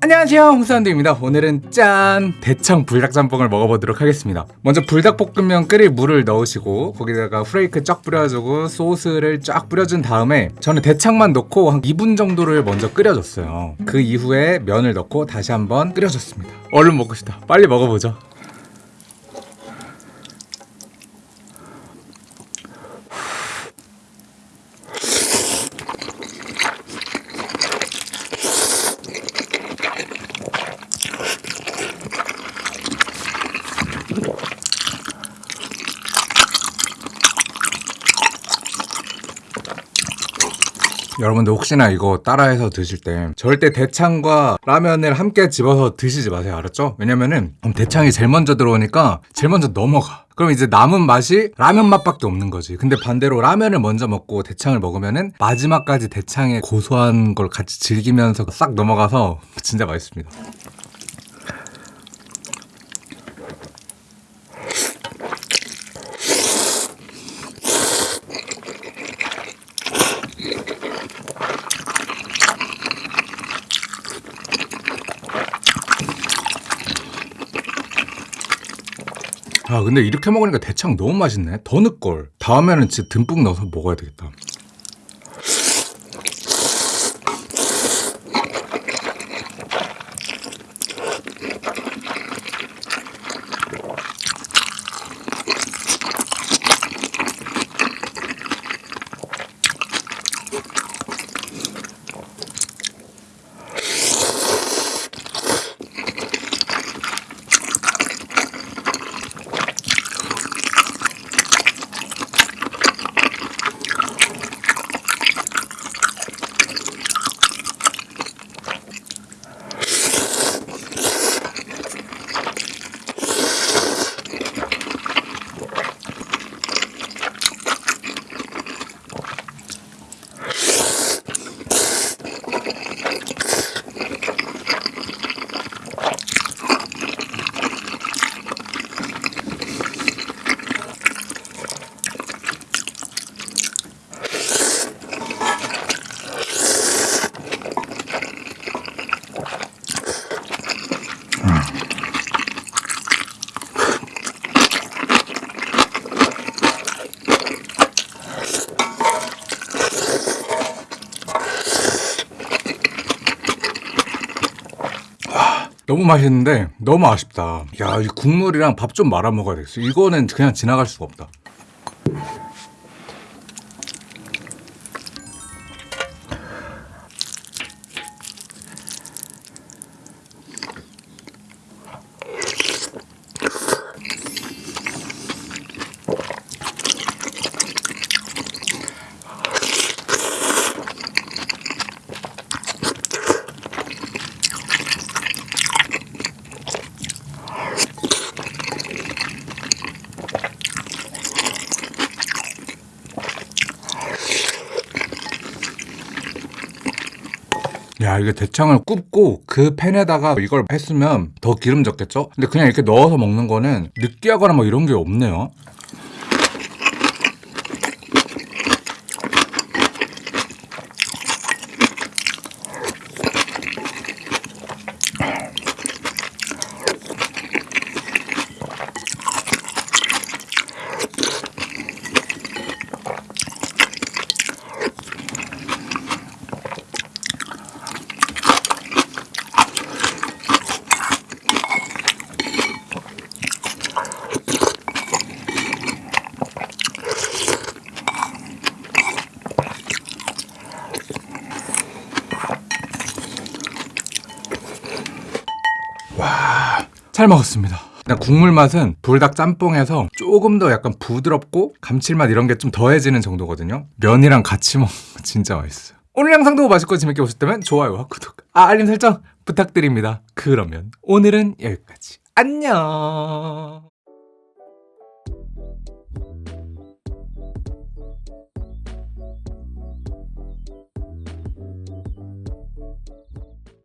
안녕하세요 홍사운드입니다. 오늘은 짠! 대창 불닭짬뽕을 먹어보도록 하겠습니다. 먼저 불닭볶음면 끓일 물을 넣으시고 거기다가 후레이크 쫙 뿌려주고 소스를 쫙 뿌려준 다음에 저는 대창만 넣고 한 2분 정도를 먼저 끓여줬어요. 그 이후에 면을 넣고 다시 한번 끓여줬습니다. 얼른 먹고 싶다. 빨리 먹어보죠 여러분들 혹시나 이거 따라해서 드실 때 절대 대창과 라면을 함께 집어서 드시지 마세요. 알았죠? 왜냐면은 대창이 제일 먼저 들어오니까 제일 먼저 넘어가. 그럼 이제 남은 맛이 라면 맛밖에 없는 거지. 근데 반대로 라면을 먼저 먹고 대창을 먹으면은 마지막까지 대창의 고소한 걸 같이 즐기면서 싹 넘어가서 진짜 맛있습니다 아 근데 이렇게 먹으니까 대창 너무 맛있네. 더 넣을걸. 다음에는 진짜 듬뿍 넣어서 먹어야 되겠다 너무 맛있는데 너무 아쉽다. 야 이 국물이랑 밥 좀 말아 먹어야 되겠어. 이거는 그냥 지나갈 수가 없다 야 이게 대창을 굽고 그 팬에다가 이걸 했으면 더 기름졌겠죠? 근데 그냥 이렇게 넣어서 먹는 거는 느끼하거나 뭐 이런 게 없네요 잘 먹었습니다. 국물 맛은 불닭 짬뽕에서 조금 더 약간 부드럽고 감칠맛 이런 게 좀 더해지는 정도거든요. 면이랑 같이 먹으면 진짜 맛있어요. 오늘 영상도 맛있고 재밌게 보셨다면 좋아요와 구독, 아, 알림 설정 부탁드립니다. 그러면 오늘은 여기까지. 안녕